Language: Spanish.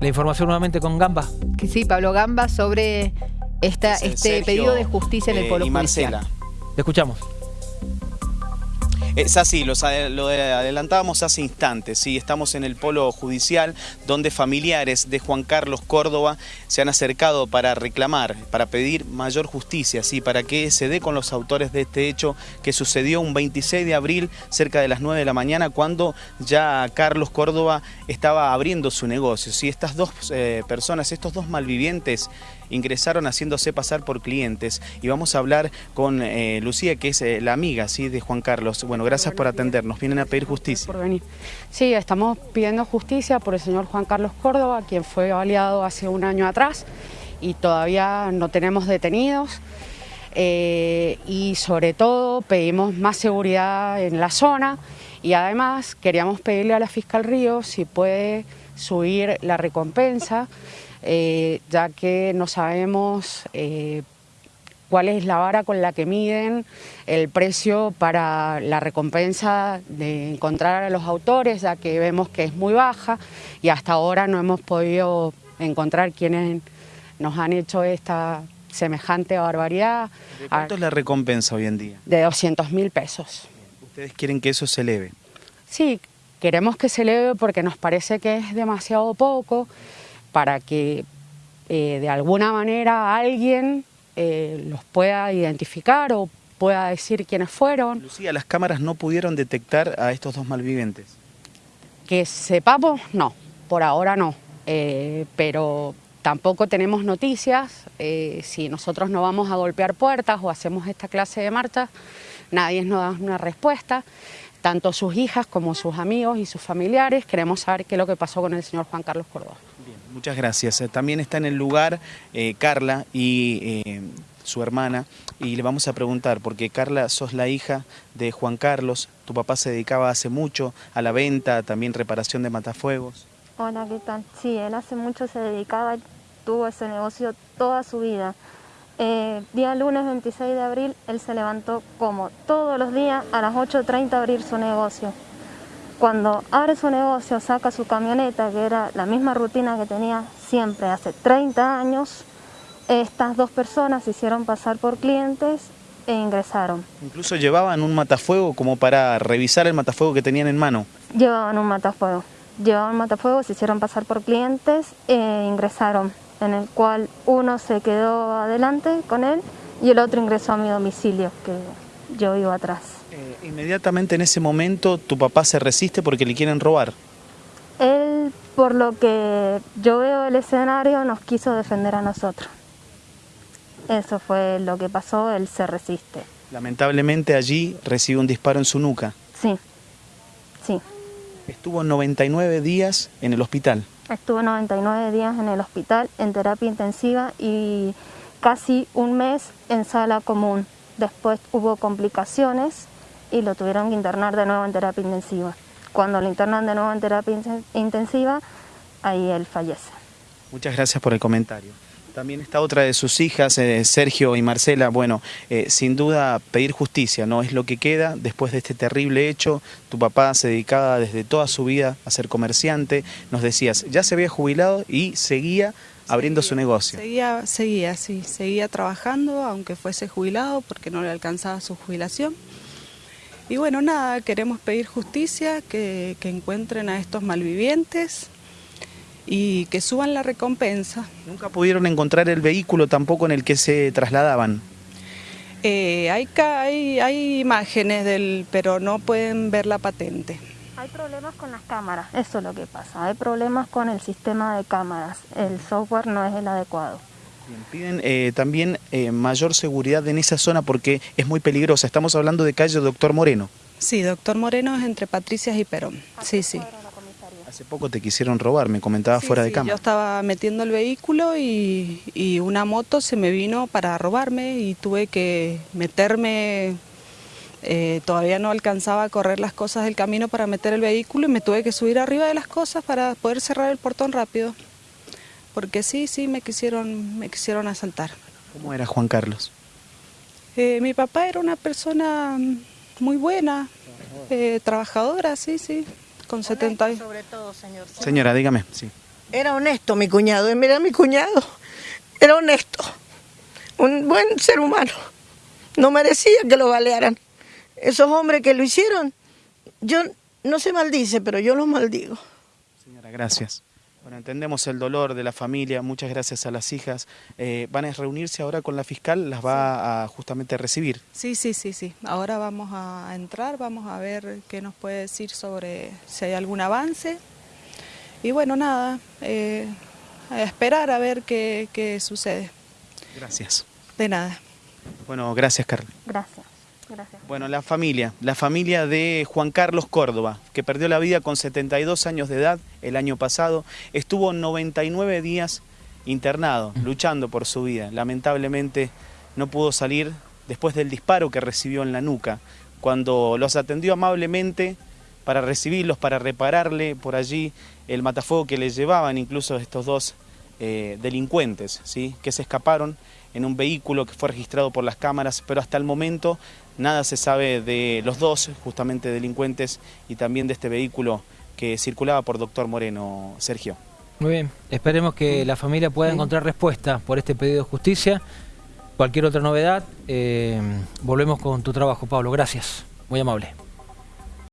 La información nuevamente con Gamba. Que sí, Pablo Gamba sobre esta, Es, este Sergio, pedido de justicia en el eh, Polo y Judicial. Marcela. Te escuchamos. Es así, lo adelantábamos hace instantes, sí, estamos en el polo judicial donde familiares de Juan Carlos Córdoba se han acercado para reclamar, para pedir mayor justicia, sí, para que se dé con los autores de este hecho que sucedió un 26 de abril cerca de las 9 de la mañana cuando ya Carlos Córdoba estaba abriendo su negocio, sí, estas dos eh, personas, estos dos malvivientes ingresaron haciéndose pasar por clientes y vamos a hablar con eh, Lucía que es eh, la amiga sí de Juan Carlos. Bueno, gracias por atendernos. Vienen a pedir justicia. por venir. Sí, estamos pidiendo justicia por el señor Juan Carlos Córdoba, quien fue baleado hace un año atrás y todavía no tenemos detenidos. Eh, y sobre todo pedimos más seguridad en la zona y además queríamos pedirle a la fiscal Río si puede subir la recompensa, eh, ya que no sabemos eh, cuál es la vara con la que miden el precio para la recompensa de encontrar a los autores, ya que vemos que es muy baja y hasta ahora no hemos podido encontrar quienes nos han hecho esta semejante barbaridad ¿De ¿Cuánto es la recompensa hoy en día? de 200 mil pesos. Ustedes quieren que eso se eleve. Sí, queremos que se eleve porque nos parece que es demasiado poco para que eh, de alguna manera alguien eh, los pueda identificar o pueda decir quiénes fueron. Lucía, las cámaras no pudieron detectar a estos dos malvivientes. Que sepamos, no, por ahora no, Eh, pero tampoco tenemos noticias. eh, si nosotros no vamos a golpear puertas o hacemos esta clase de marchas, nadie nos da una respuesta. Tanto sus hijas como sus amigos y sus familiares queremos saber qué es lo que pasó con el señor Juan Carlos Córdoba. Bien, muchas gracias. Eh, También está en el lugar eh, Carla y eh, su hermana y le vamos a preguntar, porque Carla, sos la hija de Juan Carlos, tu papá se dedicaba hace mucho a la venta, también reparación de matafuegos. Hola, ¿qué tal? Sí, él hace mucho se dedicaba, tuvo ese negocio toda su vida. Eh, día lunes 26 de abril, él se levantó como todos los días a las 8.30 a abrir su negocio. Cuando abre su negocio, saca su camioneta, que era la misma rutina que tenía siempre hace 30 años, estas dos personas se hicieron pasar por clientes e ingresaron. Incluso llevaban un matafuego como para revisar el matafuego que tenían en mano. Llevaban un matafuego. Llevaban un matafuego, se hicieron pasar por clientes e ingresaron, en el cual uno se quedó adelante con él y el otro ingresó a mi domicilio, que yo iba atrás. Eh, inmediatamente en ese momento tu papá se resiste porque le quieren robar. Él, por lo que yo veo el escenario, nos quiso defender a nosotros. Eso fue lo que pasó, él se resiste. Lamentablemente allí recibe un disparo en su nuca. Sí, sí. Estuvo 99 días en el hospital. Estuve 99 días en el hospital en terapia intensiva y casi un mes en sala común. Después hubo complicaciones y lo tuvieron que internar de nuevo en terapia intensiva. Cuando lo internan de nuevo en terapia inten- intensiva, ahí él fallece. Muchas gracias por el comentario. También está otra de sus hijas, eh, Sergio y Marcela. Bueno, eh, sin duda pedir justicia, ¿no? Es lo que queda después de este terrible hecho. Tu papá se dedicaba desde toda su vida a ser comerciante. Nos decías, ya se había jubilado y seguía abriendo su negocio. Seguía, seguía, sí, seguía trabajando, aunque fuese jubilado, porque no le alcanzaba su jubilación. Y bueno, nada, queremos pedir justicia, que, que encuentren a estos malvivientes y que suban la recompensa. Nunca pudieron encontrar el vehículo tampoco en el que se trasladaban. Eh, hay, ca- hay, hay imágenes del, pero no pueden ver la patente. Hay problemas con las cámaras, eso es lo que pasa. Hay problemas con el sistema de cámaras. El software no es el adecuado. Bien, piden eh, también eh, mayor seguridad en esa zona porque es muy peligrosa. Estamos hablando de calle Doctor Moreno. Sí, doctor Moreno es entre Patricias y Perón. Sí, sí. Hace poco te quisieron robar, me comentabas Sí, fuera de sí, cámara. Yo estaba metiendo el vehículo y, y una moto se me vino para robarme y tuve que meterme, eh, todavía no alcanzaba a correr las cosas del camino para meter el vehículo y me tuve que subir arriba de las cosas para poder cerrar el portón rápido. Porque sí, sí, me quisieron, me quisieron asaltar. ¿Cómo era Juan Carlos? Eh, mi papá era una persona muy buena, eh, trabajadora, sí, sí, con 70 años. Sobre todo, señor. Señora, dígame. Sí. Era honesto mi cuñado, y mira mi cuñado, era honesto, un buen ser humano, no merecía que lo balearan. Esos hombres que lo hicieron, yo no se maldice, pero yo los maldigo. Señora, gracias. Bueno, entendemos el dolor de la familia, muchas gracias a las hijas. Eh, ¿Van a reunirse ahora con la fiscal? ¿Las va a justamente recibir? Sí, sí, sí, sí. Ahora vamos a entrar, vamos a ver qué nos puede decir sobre si hay algún avance. Y bueno, nada, eh, a esperar a ver qué, qué sucede. Gracias. De nada. Bueno, gracias, Carla. Gracias, gracias. Bueno, la familia, la familia de Juan Carlos Córdoba, que perdió la vida con 72 años de edad el año pasado, estuvo 99 días internado, luchando por su vida. Lamentablemente no pudo salir después del disparo que recibió en la nuca, cuando los atendió amablemente para recibirlos, para repararle por allí el matafuego que le llevaban incluso estos dos eh, delincuentes, ¿sí? que se escaparon en un vehículo que fue registrado por las cámaras, pero hasta el momento nada se sabe de los dos, justamente delincuentes, y también de este vehículo que circulaba por Doctor Moreno, Sergio. Muy bien, esperemos que la familia pueda encontrar respuesta por este pedido de justicia. Cualquier otra novedad, eh, volvemos con tu trabajo, Pablo. Gracias, muy amable.